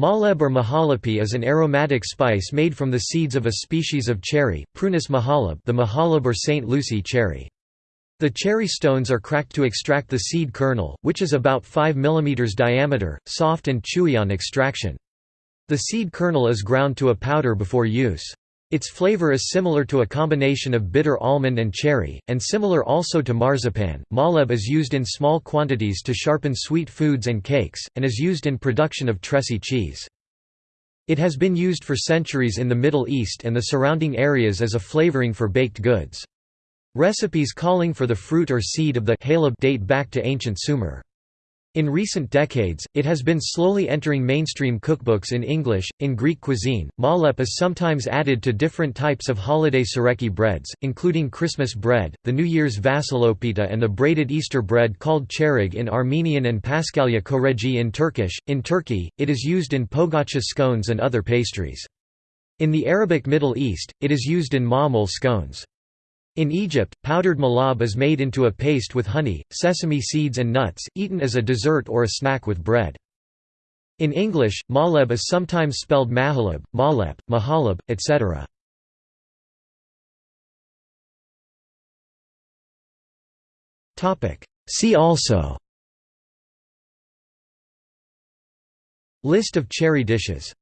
Mahleb or mahalapi is an aromatic spice made from the seeds of a species of cherry, Prunus mahaleb the mahaleb or St. Lucie cherry. The cherry stones are cracked to extract the seed kernel, which is about 5 mm diameter, soft and chewy on extraction. The seed kernel is ground to a powder before use. Its flavor is similar to a combination of bitter almond and cherry, and similar also to marzipan. Mahleb is used in small quantities to sharpen sweet foods and cakes, and is used in production of Tressie cheese. It has been used for centuries in the Middle East and the surrounding areas as a flavoring for baked goods. Recipes calling for the fruit or seed of the haleb date back to ancient Sumer. In recent decades, it has been slowly entering mainstream cookbooks in English. In Greek cuisine, mahlep is sometimes added to different types of holiday tsoureki breads, including Christmas bread, the New Year's vasilopita, and the braided Easter bread called choereg in Armenian and paskalya koregi in Turkish. In Turkey, it is used in pogacha scones and other pastries. In the Arabic Middle East, it is used in ma'mul scones. In Egypt, powdered malab is made into a paste with honey, sesame seeds and nuts, eaten as a dessert or a snack with bread. In English, mahleb is sometimes spelled mahalab, malep, mahalab, etc. See also List of cherry dishes